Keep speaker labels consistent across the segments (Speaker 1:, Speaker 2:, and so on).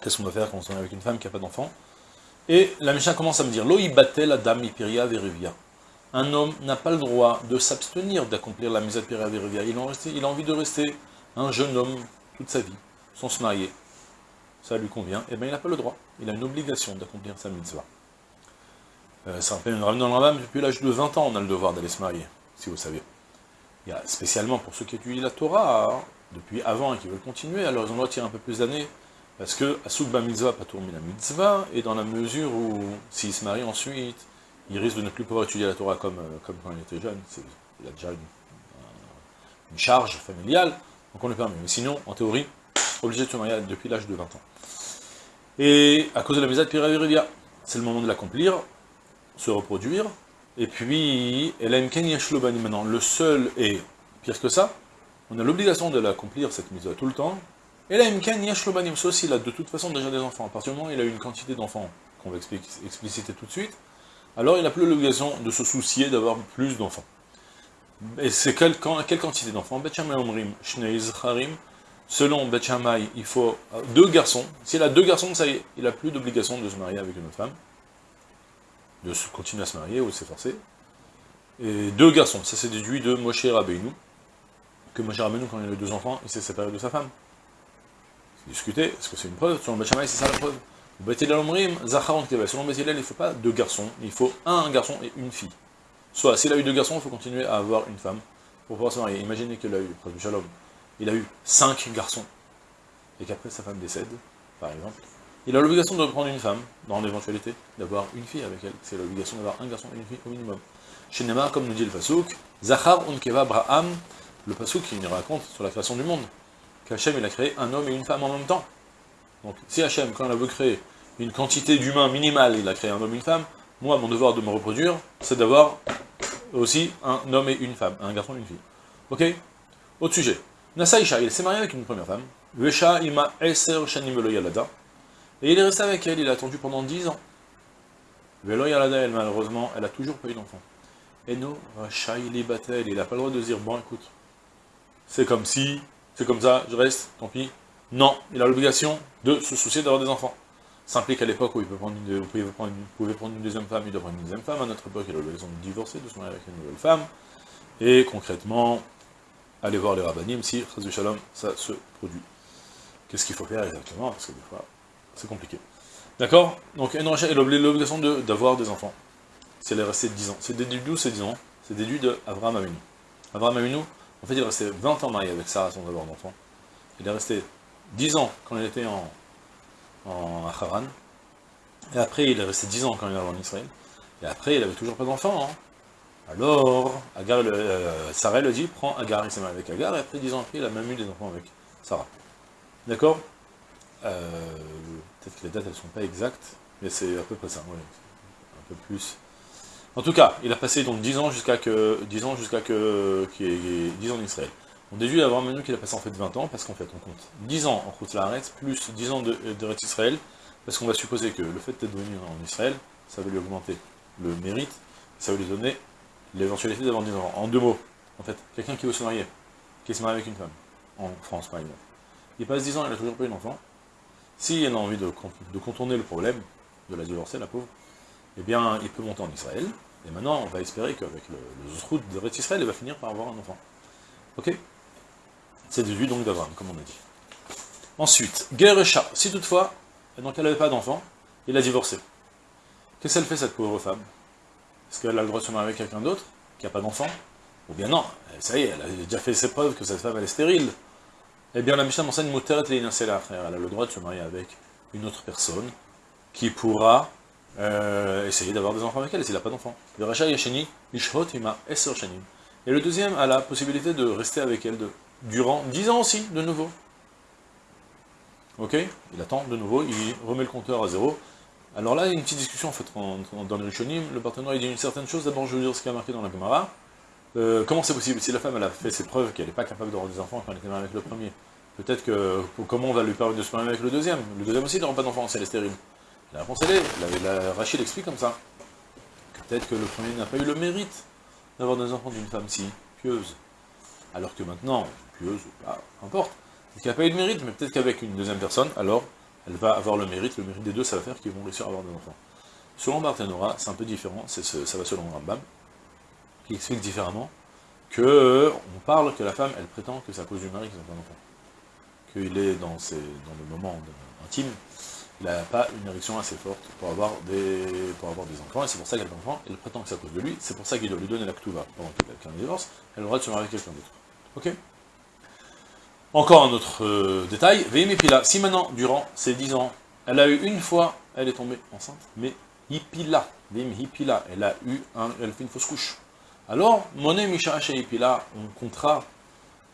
Speaker 1: Qu'est-ce qu'on doit faire quand on est avec une femme qui n'a pas d'enfants Et la Mishnah commence à me dire, Lo batel adam Piria Verivia. Un homme n'a pas le droit de s'abstenir d'accomplir la de Piria Verivia. Il, il a envie de rester un jeune homme toute sa vie, sans se marier. Ça lui convient, et eh bien il n'a pas le droit. Il a une obligation d'accomplir sa mitzvah. Euh, ça rappelle dans le Rambam, depuis l'âge de 20 ans, on a le devoir d'aller se marier si vous savez. Il y a spécialement pour ceux qui étudient la Torah, hein, depuis avant et qui veulent continuer, alors ils ont droit de tirer un peu plus d'années, parce que Asukba mitzvah, pas mitzvah, et dans la mesure où, s'il se marie ensuite, il risque de ne plus pouvoir étudier la Torah comme, euh, quand il était jeune, il a déjà une, charge familiale, donc on le permet. Mais sinon, en théorie, obligé de se marier depuis l'âge de 20 ans. Et à cause de la mitzvah de Piravirivia, c'est le moment de l'accomplir, se reproduire, et puis, maintenant, le seul est pire que ça, on a l'obligation de l'accomplir, cette mise tout le temps. Et Ken Yashlobani, sauf s'il a de toute façon déjà des enfants. À partir du moment où il a une quantité d'enfants, qu'on va expliciter tout de suite, alors il n'a plus l'obligation de se soucier d'avoir plus d'enfants. Et c'est quelle, quelle, quantité d'enfants? Selon Betchamay, il faut deux garçons. S'il a deux garçons, ça y est, il n'a plus d'obligation de se marier avec une autre femme de continuer à se marier ou de s'efforcer. Et deux garçons, ça s'est déduit de Moshe Rabbeinu, que Moshe Rabbeinu, quand il a eu deux enfants, il s'est séparé de sa femme. Discuté, est-ce que c'est une preuve? Selon Bachamay, c'est ça la preuve? Selon Béthilel, il ne faut pas deux garçons, il faut un garçon et une fille. Soit, s'il a eu deux garçons, il faut continuer à avoir une femme pour pouvoir se marier. Imaginez qu'il a eu, Shalom, il a eu cinq garçons, et qu'après sa femme décède, par exemple, il a l'obligation de prendre une femme, dans l'éventualité, d'avoir une fille avec elle. C'est l'obligation d'avoir un garçon et une fille au minimum. Chez comme nous dit le Pasuk, Zachar unkeva Braham, le Pasuk qui nous raconte sur la création du monde, qu'Hachem il a créé un homme et une femme en même temps. Donc si Hachem, quand il a veut créer une quantité d'humains minimale, il a créé un homme et une femme, moi, mon devoir de me reproduire, c'est d'avoir aussi un homme et une femme, un garçon et une fille. Ok? Autre sujet. Nasaïcha, il s'est marié avec une première femme. Vesha ima eser shanim yalada. Et il est resté avec elle, il a attendu pendant 10 ans. Velo Yalada, elle, malheureusement, elle a toujours pas eu d'enfant. Eno Rachaili Batel, il n'a pas le droit de dire, bon écoute, c'est comme si, c'est comme ça, je reste, tant pis. Non, il a l'obligation de se soucier d'avoir des enfants. Ça implique à l'époque où il peut prendre une, prendre, une, deuxième femme, il doit prendre une deuxième femme. À notre époque, il a l'obligation de divorcer, de se marier avec une nouvelle femme. Et concrètement, aller voir les rabbinim si, Shalom, ça se produit. Qu'est-ce qu'il faut faire exactement? Parce que des fois, c'est compliqué. D'accord? Donc, elle a l'obligation d'avoir des enfants. Si elle est restée 10 ans. C'est déduit d'où ces 10 ans? C'est déduit de Abraham Avinu. Abraham Avinu, en fait, il est resté 20 ans marié avec Sarah sans avoir d'enfant. Il est resté 10 ans quand il était en, en Haran. Et après, il est resté 10 ans quand il est en Israël. Et après, il n'avait toujours pas d'enfant. Hein. Alors, Agar, euh, Sarah le dit, prend Agar, il s'est marié avec Agar, et après 10 ans après, il a même eu des enfants avec Sarah. D'accord? Euh, Peut-être que les dates, elles sont pas exactes, mais c'est à peu près ça, un peu plus. En tout cas, il a passé donc 10 ans jusqu'à que 10 ans jusqu'à que qu'il ait 10 ans en Israël. On déduit avant même qu'il a passé en fait 20 ans, parce qu'en fait on compte 10 ans en route l'arrête, plus 10 ans de, de Israël, parce qu'on va supposer que le fait d'être venu en Israël, ça va lui augmenter le mérite, ça va lui donner l'éventualité d'avoir 10 ans. En deux mots, en fait, quelqu'un qui veut se marier, qui se marie avec une femme, en France par exemple, il passe 10 ans, il a toujours pas eu d'enfant, s'il a envie de, contourner le problème, de la divorcer, la pauvre, eh bien, il peut monter en Israël, et maintenant, on va espérer qu'avec le, le de Ret Israël, il va finir par avoir un enfant. Ok? C'est déduit donc d'Abraham, comme on a dit. Ensuite, Geresha, si toutefois, donc elle n'avait pas d'enfant, il a divorcé.
Speaker 2: Qu'est-ce qu'elle fait cette pauvre femme? Est-ce qu'elle a le droit de se marier avec quelqu'un d'autre, qui n'a pas d'enfant? Ou bien non, ça y est, elle a déjà fait ses preuves que cette femme elle est stérile. Eh bien la Mishnah m'enseigne Moteret frère. Elle a le droit de se marier avec une autre personne qui pourra euh, essayer d'avoir des enfants avec elle s'il n'a pas d'enfant. Et le deuxième a la possibilité de rester avec elle durant 10 ans aussi, de nouveau. Ok? Il attend de nouveau, il remet le compteur à zéro. Alors là, il y a une petite discussion en fait dans le Rishonim. Le partenaire il dit une certaine chose. D'abord, je veux dire ce qui a marqué dans la Gemara. Euh, comment c'est possible? Si la femme elle a fait ses preuves qu'elle n'est pas capable d'avoir des enfants quand elle était mariée avec le premier, peut-être que comment on va lui permettre de se marier avec le deuxième? Le deuxième aussi n'aura pas d'enfant si elle est stérile. La réponse elle est, la, Rachid explique comme ça. Peut-être que le premier n'a pas eu le mérite d'avoir des enfants d'une femme si pieuse. Alors que maintenant, pieuse ou pas, importe, qui n'a pas eu de mérite, mais peut-être qu'avec une deuxième personne, alors elle va avoir le mérite, le mérite des deux, ça va faire qu'ils vont réussir à avoir des enfants. Selon Barthénora, c'est un peu différent, ça va selon Rambam, qui explique différemment, que on parle que la femme, elle prétend que c'est à cause du mari qu'ils n'ont pas d'enfant. Qu'il est dans le moment intime, il n'a pas une érection assez forte pour avoir des, enfants, et c'est pour ça qu'elle a des enfants, elle prétend que c'est à cause de lui, c'est pour ça qu'il doit lui donner la ktuva pendant qu'il divorce, elle aura de se marier avec quelqu'un d'autre. Ok? Encore un autre euh, détail, Veimipila, si maintenant, durant ces 10 ans, elle a eu une fois, elle est tombée enceinte, mais Hipila, Hipila, elle a eu un, elle fait une fausse couche. Alors, Monet Misha Hipila, on comptera,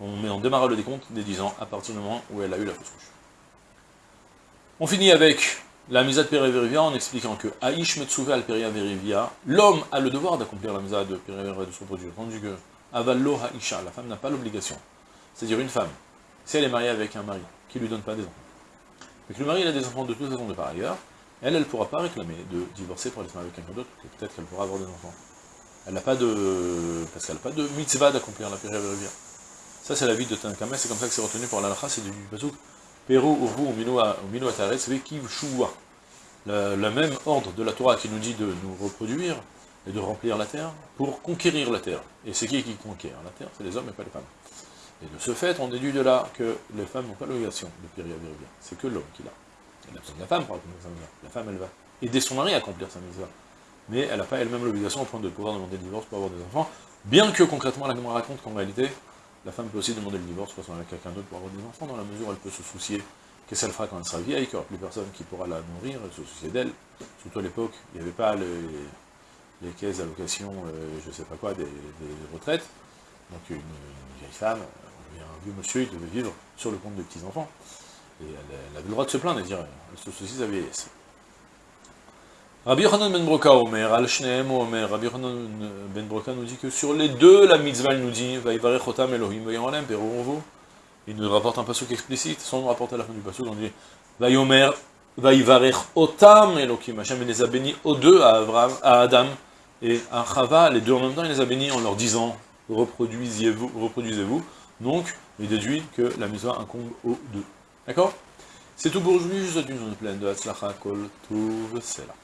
Speaker 2: on met en démarre le décompte des 10 ans à partir du moment où elle a eu la fausse couche. On finit avec la misa de Périverivia en expliquant que al l'homme a le devoir d'accomplir la misa de Périverivia de son produit, tandis que Avallo la femme n'a pas l'obligation. C'est-à-dire une femme, si elle est mariée avec un mari qui ne lui donne pas des enfants, mais que le mari a des enfants de toute façon de par ailleurs, elle, elle ne pourra pas réclamer de divorcer pour aller se marier avec quelqu'un d'autre, peut-être qu'elle pourra avoir des enfants. Elle n'a pas de... parce qu'elle n'a pas de mitzvah d'accomplir la période Ça c'est la vie de Tanakame, c'est comme ça que c'est retenu pour l'alakha, c'est du pasuk Peru Urvu Minu Ataretz Vekiv Shua. Le même ordre de la Torah qui nous dit de nous reproduire et de remplir la terre pour conquérir la terre. Et c'est qui qui conquiert la terre? C'est les hommes et pas les femmes. Et de ce fait, on déduit de là que les femmes n'ont pas l'obligation de périr C'est que l'homme qui l'a. Elle a besoin de la femme pour accomplir sa mitzvah. La femme, elle va aider son mari à accomplir sa mitzvah. Mais elle n'a pas elle-même l'obligation au point de pouvoir demander le divorce pour avoir des enfants, bien que concrètement la Gemara raconte qu'en réalité, la femme peut aussi demander le divorce pour se avec quelqu'un d'autre pour avoir des enfants, dans la mesure où elle peut se soucier qu'est-ce qu'elle fera quand elle sera vieille, qu'il n'y aura plus personne qui pourra la nourrir, elle se soucier d'elle. Surtout à l'époque, il n'y avait pas les, caisses d'allocation, euh, je ne sais pas quoi, des, retraites. Donc une vieille femme, vieux monsieur, il devait vivre sur le compte de petits-enfants. Et elle, avait le droit de se plaindre et de dire, elle se soucie sa vieillesse. Rabbi Yochanan ben Broka Omer, al Shneem Omer, Rabbi Yochanan ben Broka nous dit que sur les deux, la mitzvah nous dit, Vaïvarech Otam Elohim Vayomalem, vous. Il nous rapporte un pasuk explicite, sans nous rapporter à la fin du pasuk, on dit, Vayomer, Vaïvarech Otam Elohim, Hachem les a bénis aux deux, à, à Adam et à Chava, les deux en même temps, il les a bénis en leur disant, reproduisez-vous, reproduisez-vous, donc, il déduit que la mitzvah incombe aux deux. D'accord? C'est tout pour aujourd'hui, je vous souhaite une journée pleine de Hatzlacha. Kol Tuv Sela.